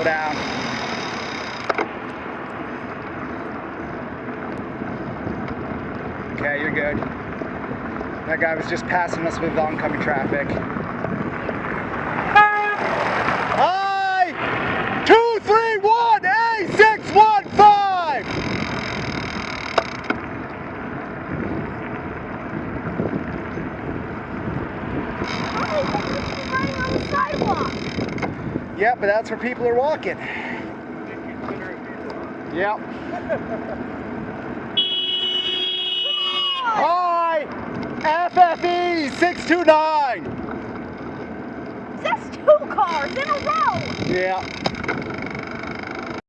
slow down. Okay, you're good. That guy was just passing us with oncoming traffic. I two three one A six one five. Yeah, but that's where people are walking. Yep. Hi! FFE 629! That's two cars in a row! Yeah.